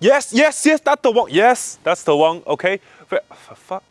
Yes, yes, yes, that's the one. Yes, that's the one. Okay. For Fuck.